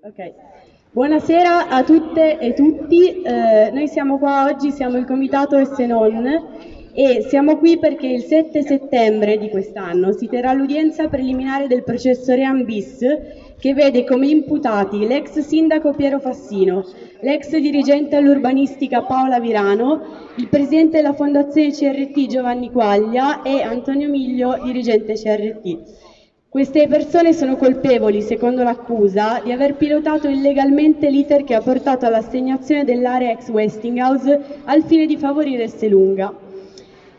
Ok. Buonasera a tutte e tutti, eh, noi siamo qua oggi, siamo il comitato Essenon e siamo qui perché il 7 settembre di quest'anno si terrà l'udienza preliminare del processo Ream bis che vede come imputati l'ex sindaco Piero Fassino, l'ex dirigente all'urbanistica Paola Virano, il presidente della fondazione CRT Giovanni Quaglia e Antonio Miglio, dirigente CRT. Queste persone sono colpevoli, secondo l'accusa, di aver pilotato illegalmente l'iter che ha portato all'assegnazione dell'area ex Westinghouse al fine di favorire Esselunga.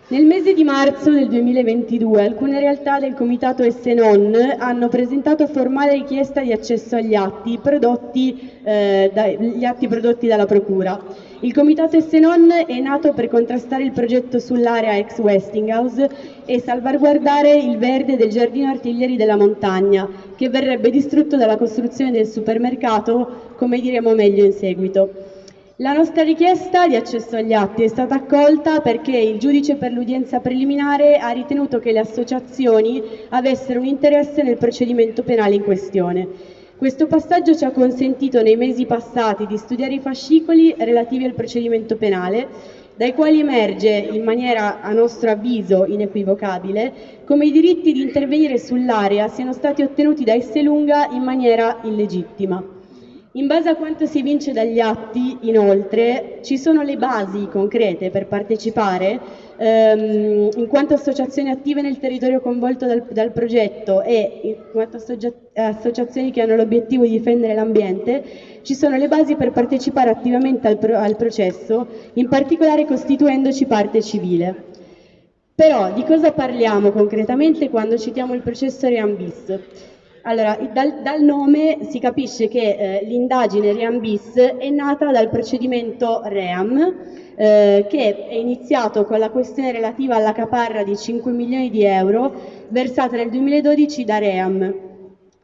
Nel mese di marzo del 2022 alcune realtà del comitato Essenon hanno presentato formale richiesta di accesso agli atti prodotti, eh, da, atti prodotti dalla Procura. Il comitato Essenon è nato per contrastare il progetto sull'area ex Westinghouse e salvaguardare il verde del giardino artiglieri della montagna, che verrebbe distrutto dalla costruzione del supermercato, come diremo meglio in seguito. La nostra richiesta di accesso agli atti è stata accolta perché il giudice per l'udienza preliminare ha ritenuto che le associazioni avessero un interesse nel procedimento penale in questione. Questo passaggio ci ha consentito nei mesi passati di studiare i fascicoli relativi al procedimento penale, dai quali emerge, in maniera a nostro avviso inequivocabile, come i diritti di intervenire sull'area siano stati ottenuti da Esselunga in maniera illegittima. In base a quanto si evince dagli atti, inoltre, ci sono le basi concrete per partecipare ehm, in quanto associazioni attive nel territorio coinvolto dal, dal progetto e in quanto associazioni che hanno l'obiettivo di difendere l'ambiente, ci sono le basi per partecipare attivamente al, pro, al processo, in particolare costituendoci parte civile. Però di cosa parliamo concretamente quando citiamo il processo Reambis? Allora, dal, dal, nome si capisce che eh, l'indagine Ream bis è nata dal procedimento Ream, eh, che è iniziato con la questione relativa alla caparra di 5 milioni di euro versata nel 2012 da Ream,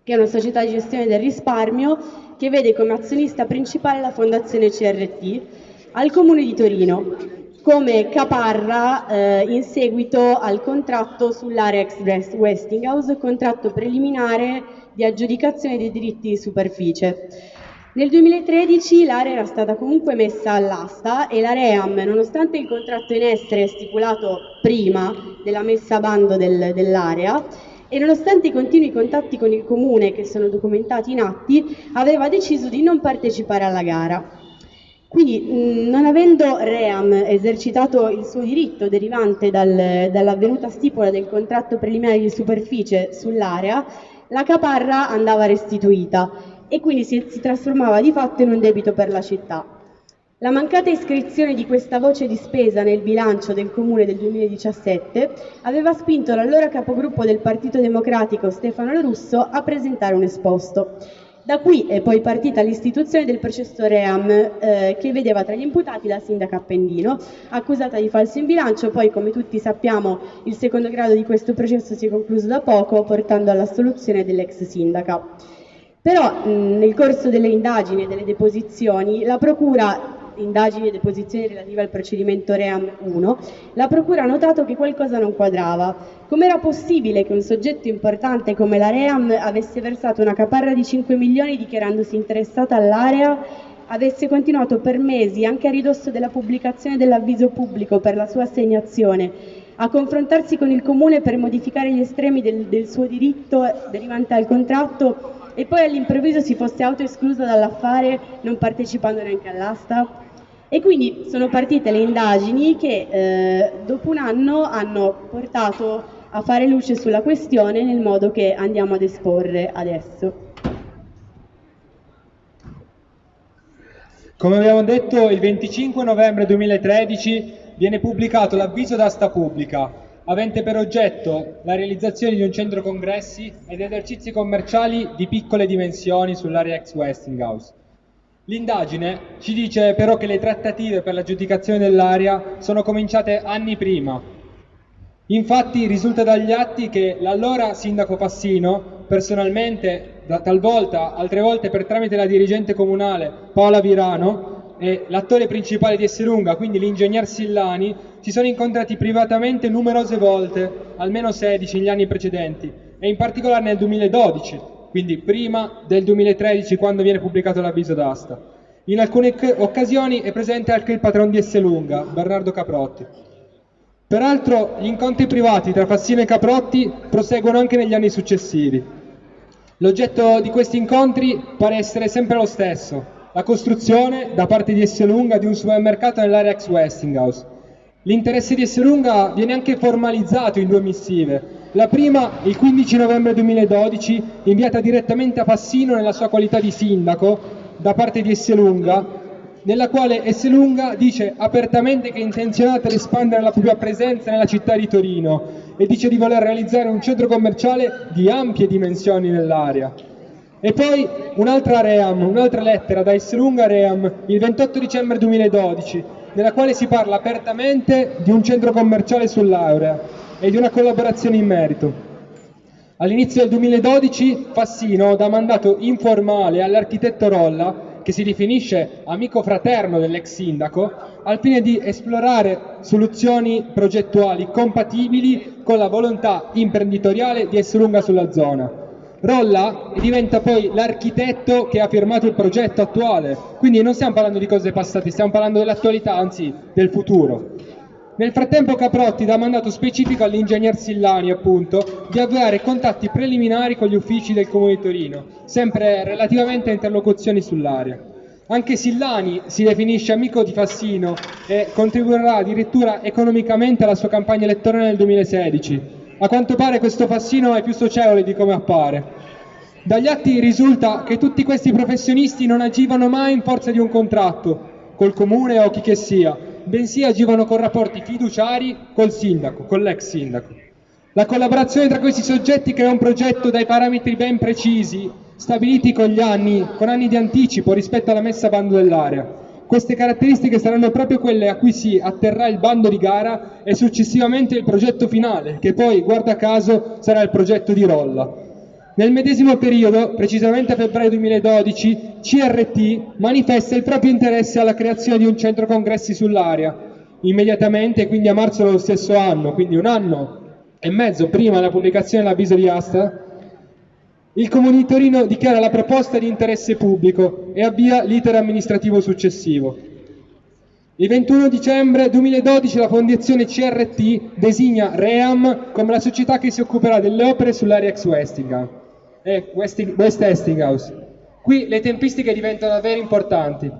che è una società di gestione del risparmio che vede come azionista principale la fondazione CRT, al comune di Torino come caparra eh, in seguito al contratto sull'area ex Westinghouse, contratto preliminare di aggiudicazione dei diritti di superficie. Nel 2013 l'area era stata comunque messa all'asta e la REAM, nonostante il contratto in essere stipulato prima della messa a bando del, dell'area, e nonostante i continui contatti con il comune che sono documentati in atti, aveva deciso di non partecipare alla gara. Quindi, non avendo Ream esercitato il suo diritto derivante dal, dall'avvenuta stipula del contratto preliminare di superficie sull'area, la caparra andava restituita e quindi si, si trasformava di fatto in un debito per la città. La mancata iscrizione di questa voce di spesa nel bilancio del Comune del 2017 aveva spinto l'allora capogruppo del Partito Democratico Stefano Lorusso a presentare un esposto. Da qui è poi partita l'istituzione del processo Ream, eh, che vedeva tra gli imputati la sindaca Appendino, accusata di falso in bilancio, poi come tutti sappiamo il secondo grado di questo processo si è concluso da poco, portando all'assoluzione dell'ex sindaca. Però mh, nel corso delle indagini e delle deposizioni la Procura indagini e deposizioni relative al procedimento Ream 1, la Procura ha notato che qualcosa non quadrava. Com'era possibile che un soggetto importante come la Ream avesse versato una caparra di 5 milioni dichiarandosi interessata all'area, avesse continuato per mesi, anche a ridosso della pubblicazione dell'avviso pubblico per la sua assegnazione, a confrontarsi con il Comune per modificare gli estremi del, del suo diritto derivante dal contratto e poi all'improvviso si fosse autoesclusa dall'affare non partecipando neanche all'asta? E quindi sono partite le indagini che eh, dopo un anno hanno portato a fare luce sulla questione nel modo che andiamo ad esporre adesso. Come abbiamo detto, il 25 novembre 2013 viene pubblicato l'avviso d'asta pubblica, avente per oggetto la realizzazione di un centro congressi ed esercizi commerciali di piccole dimensioni sull'area ex Westinghouse. L'indagine ci dice però che le trattative per l'aggiudicazione dell'area sono cominciate anni prima. Infatti risulta dagli atti che l'allora sindaco Passino, personalmente, talvolta, altre volte per tramite la dirigente comunale Paola Virano e l'attore principale di Esselunga, quindi l'ingegner Sillani, si sono incontrati privatamente numerose volte, almeno 16 negli anni precedenti, e in particolare nel 2012, quindi prima del 2013 quando viene pubblicato l'avviso d'asta. In alcune occasioni è presente anche il patron di Esselunga, Bernardo Caprotti. Peraltro gli incontri privati tra Fassino e Caprotti proseguono anche negli anni successivi. L'oggetto di questi incontri pare essere sempre lo stesso, la costruzione da parte di Esselunga di un supermercato nell'area ex Westinghouse. L'interesse di Esselunga viene anche formalizzato in due missive. La prima, il 15 novembre 2012, inviata direttamente a Fassino nella sua qualità di sindaco da parte di Esselunga, nella quale Esselunga dice apertamente che è intenzionata ad espandere la propria presenza nella città di Torino e dice di voler realizzare un centro commerciale di ampie dimensioni nell'area. E poi un'altra Ream, un'altra lettera da Esselunga Ream, il 28 dicembre 2012, nella quale si parla apertamente di un centro commerciale sull'Aurea e di una collaborazione in merito. All'inizio del 2012 Fassino dà mandato informale all'architetto Rolla che si definisce amico fraterno dell'ex sindaco, al fine di esplorare soluzioni progettuali compatibili con la volontà imprenditoriale di Esselunga sulla zona. Rolla diventa poi l'architetto che ha firmato il progetto attuale, quindi non stiamo parlando di cose passate, stiamo parlando dell'attualità, anzi del futuro. Nel frattempo Caprotti dà mandato specifico all'ingegner Sillani, appunto, di avviare contatti preliminari con gli uffici del Comune di Torino, sempre relativamente a interlocuzioni sull'area. Anche Sillani si definisce amico di Fassino e contribuirà addirittura economicamente alla sua campagna elettorale nel 2016. A quanto pare questo Fassino è più socievole di come appare. Dagli atti risulta che tutti questi professionisti non agivano mai in forza di un contratto, col comune o chi che sia, bensì agivano con rapporti fiduciari col sindaco, con l'ex sindaco. La collaborazione tra questi soggetti crea un progetto dai parametri ben precisi, stabiliti con gli anni, con anni di anticipo rispetto alla messa a bando dell'area. Queste caratteristiche saranno proprio quelle a cui si atterrà il bando di gara e successivamente il progetto finale, che poi, guarda caso, sarà il progetto di Rolla. Nel medesimo periodo, precisamente a febbraio 2012, CRT manifesta il proprio interesse alla creazione di un centro congressi sull'area. Immediatamente, quindi a marzo dello stesso anno, quindi un anno e mezzo prima della pubblicazione dell'avviso di asta, il Comune di Torino dichiara la proposta di interesse pubblico e avvia l'iter amministrativo successivo. Il 21 dicembre 2012 la fondazione CRT designa REAM come la società che si occuperà delle opere sull'area ex Westingham e West Hestinghouse. Qui le tempistiche diventano davvero importanti.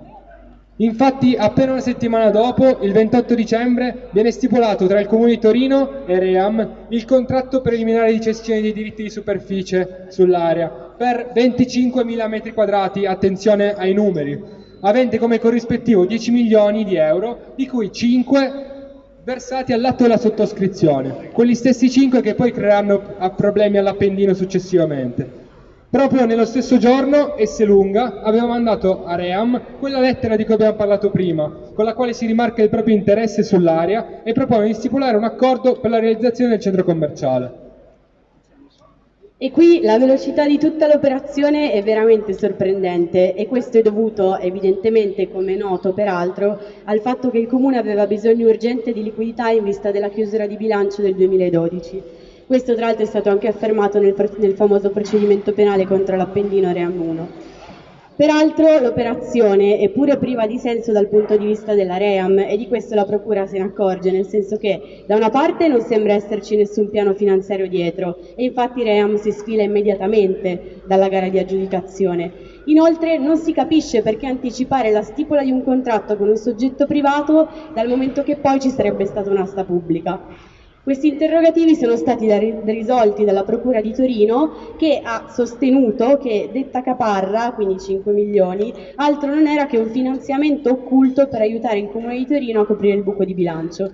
Infatti, appena una settimana dopo, il 28 dicembre, viene stipulato tra il Comune di Torino e Ream il contratto preliminare di cessione dei diritti di superficie sull'area per 25.000 metri quadrati, attenzione ai numeri, avente come corrispettivo 10 milioni di euro, di cui 5 versati all'atto della sottoscrizione, quelli stessi 5 che poi creeranno problemi all'Appendino successivamente. Proprio nello stesso giorno Esselunga aveva mandato a Ream quella lettera di cui abbiamo parlato prima, con la quale si rimarca il proprio interesse sull'area e propone di stipulare un accordo per la realizzazione del centro commerciale. E qui la velocità di tutta l'operazione è veramente sorprendente e questo è dovuto evidentemente, come è noto peraltro, al fatto che il Comune aveva bisogno urgente di liquidità in vista della chiusura di bilancio del 2012. Questo tra l'altro è stato anche affermato nel, nel famoso procedimento penale contro l'Appendino Ream 1. Peraltro l'operazione è pure priva di senso dal punto di vista della REAM e di questo la Procura se ne accorge, nel senso che da una parte non sembra esserci nessun piano finanziario dietro e infatti REAM si sfila immediatamente dalla gara di aggiudicazione. Inoltre non si capisce perché anticipare la stipula di un contratto con un soggetto privato dal momento che poi ci sarebbe stata un'asta pubblica. Questi interrogativi sono stati risolti dalla Procura di Torino che ha sostenuto che detta caparra, quindi 5 milioni, altro non era che un finanziamento occulto per aiutare il Comune di Torino a coprire il buco di bilancio.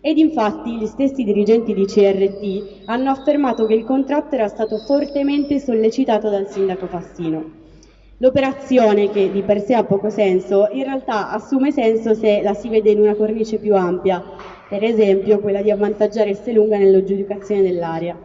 Ed infatti gli stessi dirigenti di CRT hanno affermato che il contratto era stato fortemente sollecitato dal sindaco Fassino. L'operazione, che di per sé ha poco senso, in realtà assume senso se la si vede in una cornice più ampia, per esempio quella di avvantaggiare Esselunga nell'aggiudicazione dell'area.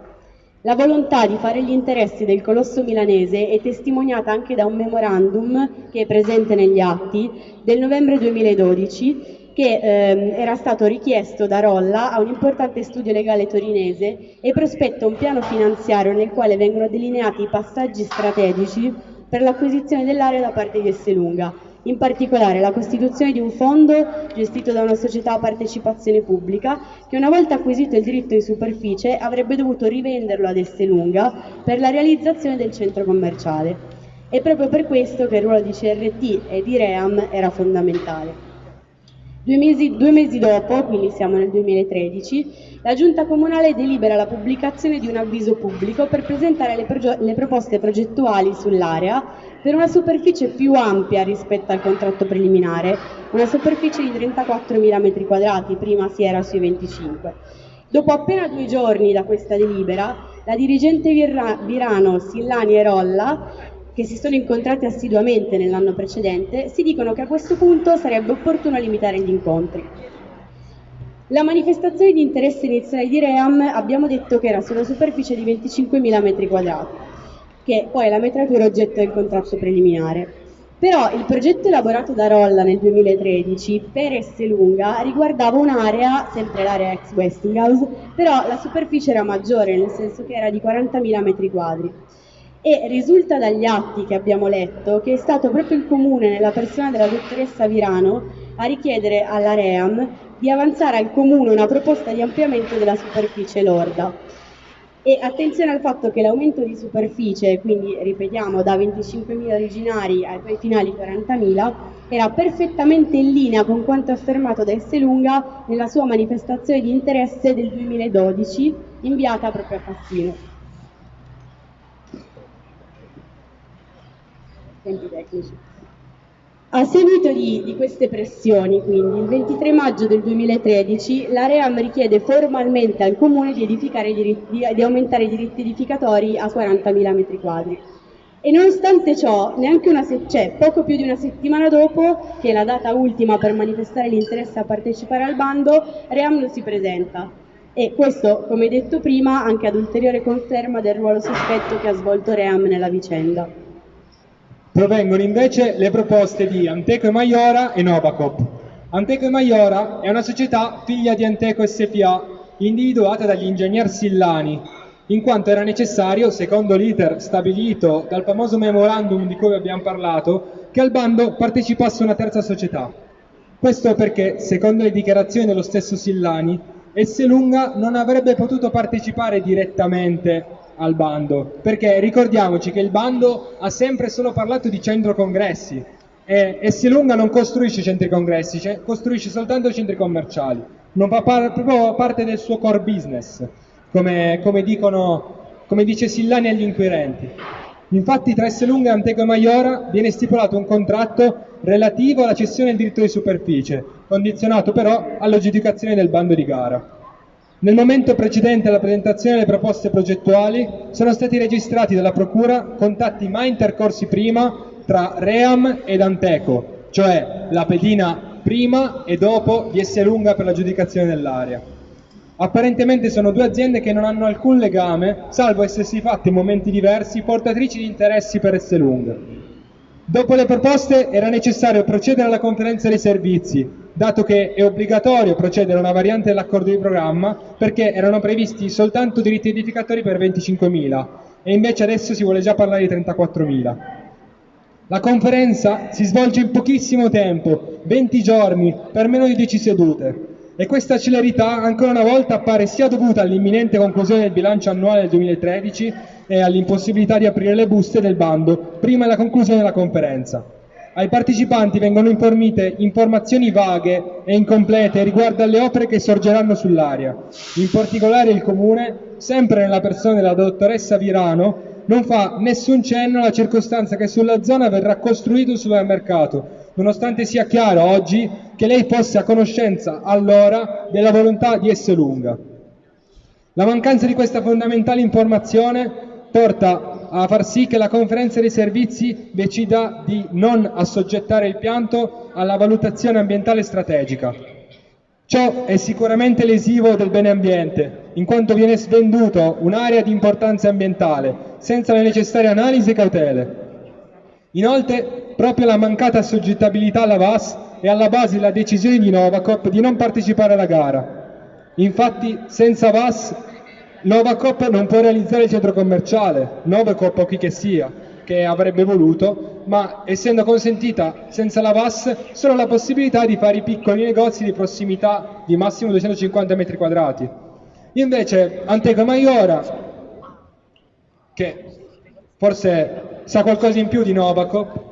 La volontà di fare gli interessi del colosso milanese è testimoniata anche da un memorandum che è presente negli atti del novembre 2012 che ehm, era stato richiesto da Rolla a un importante studio legale torinese e prospetta un piano finanziario nel quale vengono delineati i passaggi strategici per l'acquisizione dell'area da parte di Esselunga, in particolare la costituzione di un fondo gestito da una società a partecipazione pubblica che una volta acquisito il diritto di superficie avrebbe dovuto rivenderlo ad Esselunga per la realizzazione del centro commerciale. È proprio per questo che il ruolo di CRT e di REAM era fondamentale. Due mesi, due mesi, dopo, quindi siamo nel 2013, la Giunta Comunale delibera la pubblicazione di un avviso pubblico per presentare le, le proposte progettuali sull'area per una superficie più ampia rispetto al contratto preliminare, una superficie di 34.000 m2, prima si era sui 25. Dopo appena due giorni da questa delibera, la dirigente Virano, Sillani e Rolla che si sono incontrati assiduamente nell'anno precedente, si dicono che a questo punto sarebbe opportuno limitare gli incontri. La manifestazione di interesse iniziale di Ream abbiamo detto che era sulla superficie di 25.000 m2, che poi è la metratura oggetto del contratto preliminare. Però il progetto elaborato da Rolla nel 2013 per Esselunga riguardava un'area, sempre l'area ex Westinghouse, però la superficie era maggiore, nel senso che era di 40.000 m2 e risulta dagli atti che abbiamo letto che è stato proprio il Comune, nella persona della dottoressa Virano, a richiedere alla REAM di avanzare al Comune una proposta di ampliamento della superficie lorda. E attenzione al fatto che l'aumento di superficie, quindi ripetiamo da 25.000 originari ai finali 40.000, era perfettamente in linea con quanto affermato da Esselunga nella sua manifestazione di interesse del 2012 inviata proprio a Fassino. Tempi tecnici. A seguito di, di, queste pressioni, quindi, il 23 maggio del 2013, la Ream richiede formalmente al Comune di, diritti, di, aumentare i diritti edificatori a 40.000 m2. E nonostante ciò, neanche una se- cioè, poco più di una settimana dopo, che è la data ultima per manifestare l'interesse a partecipare al bando, Ream non si presenta. E questo, come detto prima, anche ad ulteriore conferma del ruolo sospetto che ha svolto Ream nella vicenda provengono invece le proposte di Anteco e Maiora e Novacop. Anteco e Maiora è una società figlia di Anteco SPA, individuata dagli ingegner Sillani, in quanto era necessario, secondo l'iter stabilito dal famoso memorandum di cui abbiamo parlato, che al bando partecipasse una terza società. Questo perché, secondo le dichiarazioni dello stesso Sillani, Esselunga non avrebbe potuto partecipare direttamente al bando, perché ricordiamoci che il bando ha sempre solo parlato di centro congressi e Essilunga non costruisce centri congressi, cioè costruisce soltanto centri commerciali, non fa par proprio parte del suo core business, come, come, dicono, come dice Sillani agli inquirenti. Infatti tra Esselunga e Anteco e Maiora viene stipulato un contratto relativo alla cessione del diritto di superficie, condizionato però all'aggiudicazione del bando di gara. Nel momento precedente alla presentazione delle proposte progettuali sono stati registrati dalla Procura contatti mai intercorsi prima tra Ream ed Anteco, cioè la pedina prima e dopo di Esselunga per l'aggiudicazione dell'area. Apparentemente sono due aziende che non hanno alcun legame, salvo essersi fatte in momenti diversi portatrici di interessi per Esselunga. Dopo le proposte era necessario procedere alla conferenza dei servizi, dato che è obbligatorio procedere a una variante dell'accordo di programma perché erano previsti soltanto diritti edificatori per 25.000 e invece adesso si vuole già parlare di 34.000. La conferenza si svolge in pochissimo tempo, 20 giorni, per meno di 10 sedute. E questa celerità ancora una volta appare sia dovuta all'imminente conclusione del bilancio annuale del 2013 e all'impossibilità di aprire le buste del bando prima della conclusione della conferenza. Ai partecipanti vengono informite informazioni vaghe e incomplete riguardo alle opere che sorgeranno sull'area. In particolare il Comune, sempre nella persona della dottoressa Virano, non fa nessun cenno alla circostanza che sulla zona verrà costruito un supermercato, nonostante sia chiaro oggi che lei fosse a conoscenza allora della volontà di Esselunga. La mancanza di questa fondamentale informazione porta a far sì che la conferenza dei servizi decida di non assoggettare il pianto alla valutazione ambientale strategica. Ciò è sicuramente lesivo del bene ambiente, in quanto viene svenduto un'area di importanza ambientale, senza le necessarie analisi e cautele. Inoltre, proprio la mancata assoggettabilità alla VAS è alla base della decisione di Novacop di non partecipare alla gara. Infatti, senza VAS, Novacop non può realizzare il centro commerciale, Novacop o chi che sia, che avrebbe voluto, ma essendo consentita senza la VAS solo la possibilità di fare i piccoli negozi di prossimità di massimo 250 metri quadrati. Invece Anteco Maiora, che forse sa qualcosa in più di Novacop,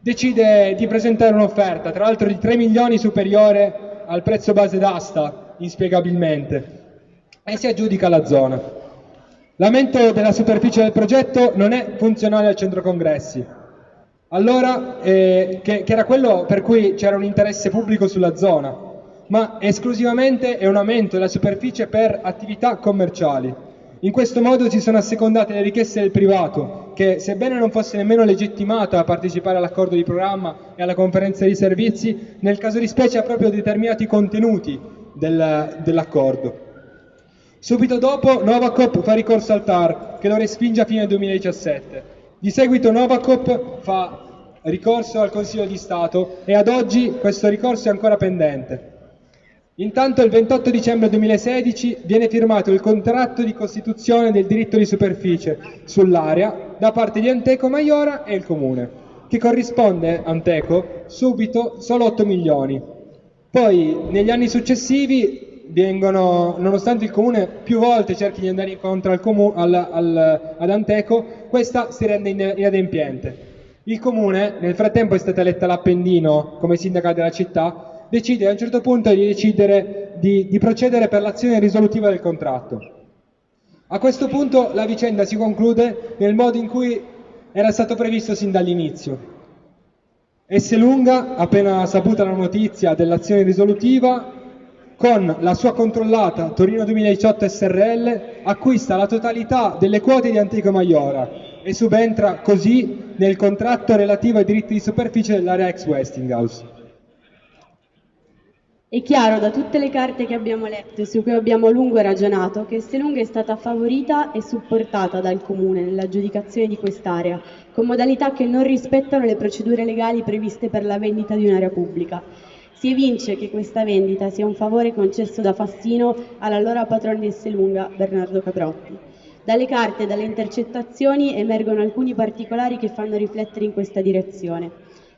decide di presentare un'offerta, tra l'altro di 3 milioni superiore al prezzo base d'asta, inspiegabilmente, e si aggiudica la zona. L'aumento della superficie del progetto non è funzionale al centro congressi, allora, eh, che, che era quello per cui c'era un interesse pubblico sulla zona, ma esclusivamente è un aumento della superficie per attività commerciali. In questo modo si sono assecondate le richieste del privato, che sebbene non fosse nemmeno legittimato a partecipare all'accordo di programma e alla conferenza di servizi, nel caso di specie ha proprio determinati contenuti del, dell'accordo. Subito dopo Novacop fa ricorso al TAR, che lo respinge a fine 2017. Di seguito Novacop fa ricorso al Consiglio di Stato e ad oggi questo ricorso è ancora pendente. Intanto il 28 dicembre 2016 viene firmato il contratto di costituzione del diritto di superficie sull'area da parte di Anteco Maiora e il Comune, che corrisponde Anteco subito solo 8 milioni. Poi negli anni successivi vengono, nonostante il Comune più volte cerchi di andare incontro al comu- al, al, ad Anteco, questa si rende inadempiente. Il Comune nel frattempo è stata eletta l'Appendino come sindaca della città decide a un certo punto di decidere di, di procedere per l'azione risolutiva del contratto. A questo punto la vicenda si conclude nel modo in cui era stato previsto sin dall'inizio. Esselunga, appena saputa la notizia dell'azione risolutiva, con la sua controllata Torino 2018 SRL, acquista la totalità delle quote di Antico Maiora e subentra così nel contratto relativo ai diritti di superficie dell'area ex Westinghouse. È chiaro da tutte le carte che abbiamo letto e su cui abbiamo a lungo ragionato che Estelunga è stata favorita e supportata dal Comune nell'aggiudicazione di quest'area, con modalità che non rispettano le procedure legali previste per la vendita di un'area pubblica. Si evince che questa vendita sia un favore concesso da Fassino all'allora patrono di Estelunga, Bernardo Caprotti. Dalle carte e dalle intercettazioni emergono alcuni particolari che fanno riflettere in questa direzione.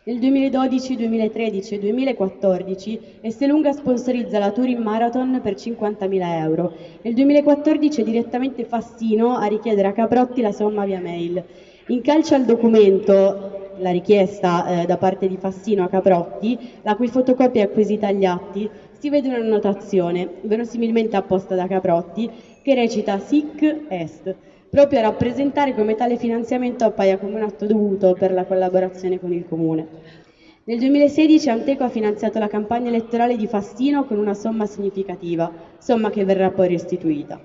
Nel 2012, 2013 e 2014 Estelunga sponsorizza la Turin Marathon per 50.000 euro. Nel 2014 è direttamente Fassino a richiedere a Caprotti la somma via mail. In calcio al documento la richiesta eh, da parte di Fassino a Caprotti, la cui fotocopia è acquisita agli atti, si vede una notazione, verosimilmente apposta da Caprotti, che recita SIC Est proprio a rappresentare come tale finanziamento appaia come un atto dovuto per la collaborazione con il Comune. Nel 2016 Anteco ha finanziato la campagna elettorale di Fastino con una somma significativa, somma che verrà poi restituita.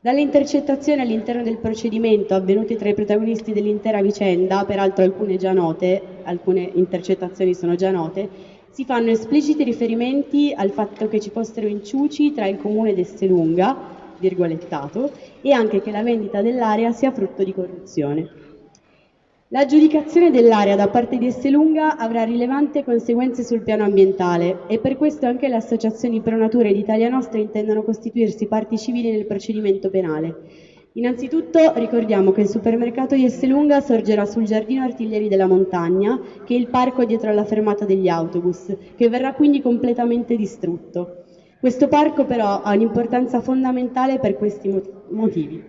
Dalle intercettazioni all'interno del procedimento avvenute tra i protagonisti dell'intera vicenda, peraltro alcune già note, alcune intercettazioni sono già note, si fanno espliciti riferimenti al fatto che ci fossero inciuci tra il comune d'Esselunga, virgolettato, e anche che la vendita dell'area sia frutto di corruzione. L'aggiudicazione dell'area da parte di Esselunga avrà rilevanti conseguenze sul piano ambientale e per questo anche le associazioni pro natura ed Italia Nostra intendono costituirsi parti civili nel procedimento penale. Innanzitutto ricordiamo che il supermercato di Esselunga sorgerà sul giardino Artiglieri della Montagna, che è il parco dietro alla fermata degli autobus, che verrà quindi completamente distrutto. Questo parco però ha un'importanza fondamentale per questi motivi.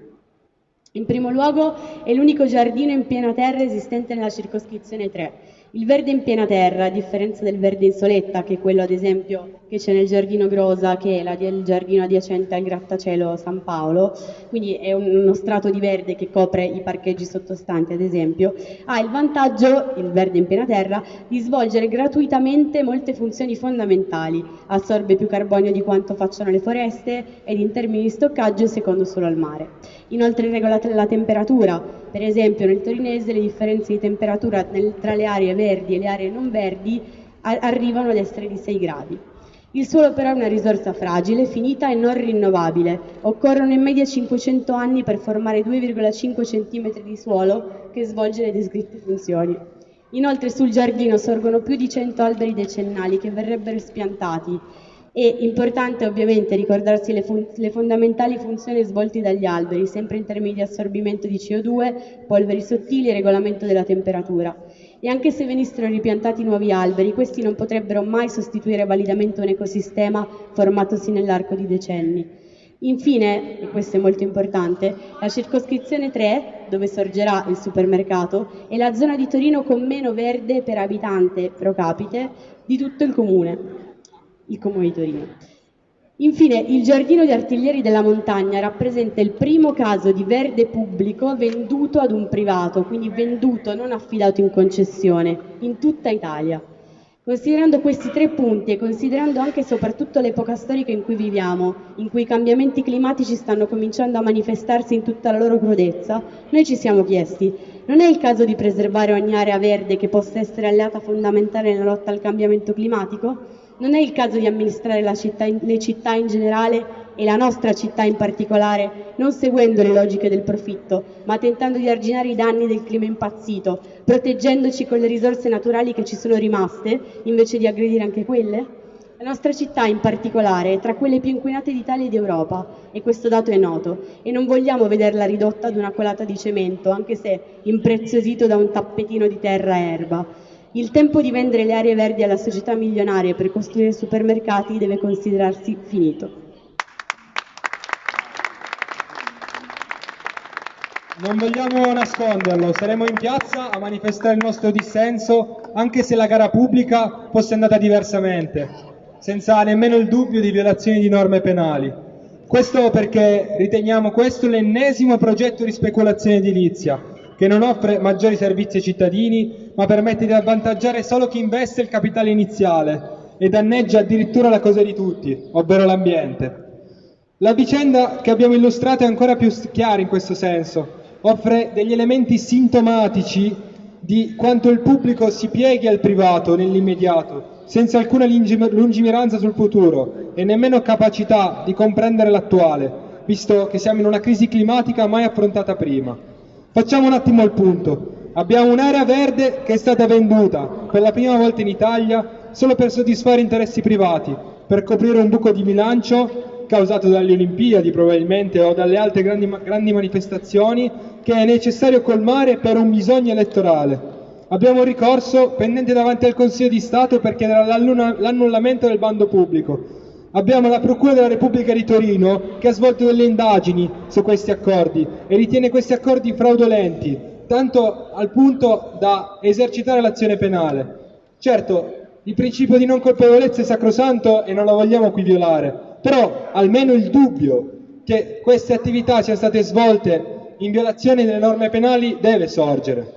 In primo luogo è l'unico giardino in piena terra esistente nella circoscrizione 3, il verde in piena terra, a differenza del verde in soletta, che è quello ad esempio che c'è nel giardino Grosa, che è il giardino adiacente al grattacielo San Paolo, quindi è uno strato di verde che copre i parcheggi sottostanti ad esempio, ha il vantaggio, il verde in piena terra, di svolgere gratuitamente molte funzioni fondamentali, assorbe più carbonio di quanto facciano le foreste ed in termini di stoccaggio è secondo solo al mare. Inoltre regola la temperatura, per esempio nel torinese le differenze di temperatura nel, tra le aree verdi e le aree non verdi a, arrivano ad essere di 6 gradi. Il suolo però è una risorsa fragile, finita e non rinnovabile. Occorrono in media 500 anni per formare 2,5 cm di suolo che svolge le descritte funzioni. Inoltre sul giardino sorgono più di 100 alberi decennali che verrebbero spiantati e importante ovviamente ricordarsi le, le, fondamentali funzioni svolte dagli alberi, sempre in termini di assorbimento di CO2, polveri sottili e regolamento della temperatura. E anche se venissero ripiantati nuovi alberi, questi non potrebbero mai sostituire validamente un ecosistema formatosi nell'arco di decenni. Infine, e questo è molto importante, la circoscrizione 3, dove sorgerà il supermercato, è la zona di Torino con meno verde per abitante pro capite di tutto il comune, il comune di Torino. Infine, il giardino di artiglieri della montagna rappresenta il primo caso di verde pubblico venduto ad un privato, quindi venduto, non affidato in concessione, in tutta Italia. Considerando questi tre punti e considerando anche e soprattutto l'epoca storica in cui viviamo, in cui i cambiamenti climatici stanno cominciando a manifestarsi in tutta la loro crudezza, noi ci siamo chiesti, non è il caso di preservare ogni area verde che possa essere alleata fondamentale nella lotta al cambiamento climatico? Non è il caso di amministrare città le città in generale e la nostra città in particolare, non seguendo le logiche del profitto, ma tentando di arginare i danni del clima impazzito, proteggendoci con le risorse naturali che ci sono rimaste, invece di aggredire anche quelle? La nostra città in particolare è tra quelle più inquinate d'Italia e d'Europa e questo dato è noto e non vogliamo vederla ridotta ad una colata di cemento, anche se impreziosito da un tappetino di terra e erba. Il tempo di vendere le aree verdi alla società milionarie per costruire supermercati deve considerarsi finito. Non vogliamo nasconderlo, saremo in piazza a manifestare il nostro dissenso anche se la gara pubblica fosse andata diversamente, senza nemmeno il dubbio di violazioni di norme penali. Questo perché riteniamo questo l'ennesimo progetto di speculazione edilizia, che non offre maggiori servizi ai cittadini, ma permette di avvantaggiare solo chi investe il capitale iniziale e danneggia addirittura la cosa di tutti, ovvero l'ambiente. La vicenda che abbiamo illustrato è ancora più chiara in questo senso, offre degli elementi sintomatici di quanto il pubblico si pieghi al privato nell'immediato, senza alcuna lungimiranza sul futuro e nemmeno capacità di comprendere l'attuale, visto che siamo in una crisi climatica mai affrontata prima. Facciamo un attimo il punto. Abbiamo un'area verde che è stata venduta per la prima volta in Italia solo per soddisfare interessi privati, per coprire un buco di bilancio causato dalle Olimpiadi probabilmente o dalle altre grandi, grandi manifestazioni che è necessario colmare per un bisogno elettorale. Abbiamo ricorso pendente davanti al Consiglio di Stato per chiedere l'annullamento del bando pubblico. Abbiamo la Procura della Repubblica di Torino che ha svolto delle indagini su questi accordi e ritiene questi accordi fraudolenti, tanto al punto da esercitare l'azione penale. Certo, il principio di non colpevolezza è sacrosanto e non lo vogliamo qui violare, però almeno il dubbio che queste attività siano state svolte in violazione delle norme penali deve sorgere.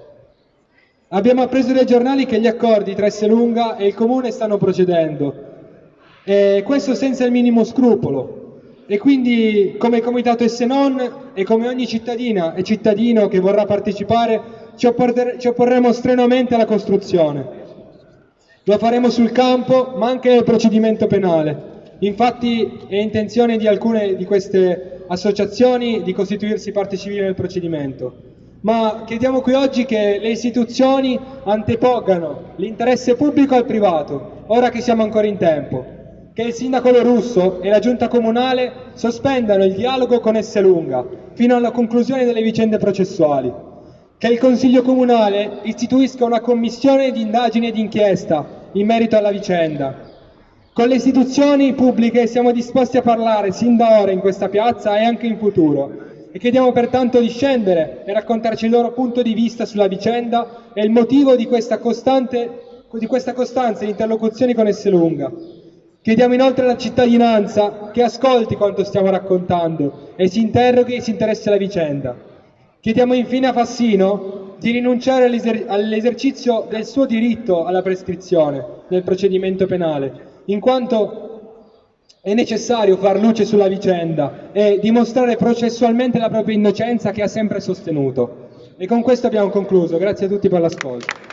Abbiamo appreso dai giornali che gli accordi tra Esselunga e il Comune stanno procedendo, e questo senza il minimo scrupolo. E quindi come Comitato Essenon e come ogni cittadina e cittadino che vorrà partecipare ci, ci opporremo strenuamente alla costruzione. Lo faremo sul campo ma anche nel procedimento penale. Infatti è intenzione di alcune di queste associazioni di costituirsi parte civile nel procedimento, ma chiediamo qui oggi che le istituzioni antepongano l'interesse pubblico al privato, ora che siamo ancora in tempo, che il sindaco Lorusso e la giunta comunale sospendano il dialogo con Esselunga fino alla conclusione delle vicende processuali, che il Consiglio Comunale istituisca una commissione di indagine e di inchiesta in merito alla vicenda. Con le istituzioni pubbliche siamo disposti a parlare sin da ora in questa piazza e anche in futuro. E chiediamo pertanto di scendere e raccontarci il loro punto di vista sulla vicenda e il motivo di questa, costante, di questa costanza in interlocuzioni con Esselunga. Chiediamo inoltre alla cittadinanza che ascolti quanto stiamo raccontando e si interroghi e si interessi alla vicenda. Chiediamo infine a Fassino di rinunciare all'esercizio del suo diritto alla prescrizione nel procedimento penale in quanto è necessario far luce sulla vicenda e dimostrare processualmente la propria innocenza che ha sempre sostenuto. E con questo abbiamo concluso. Grazie a tutti per l'ascolto.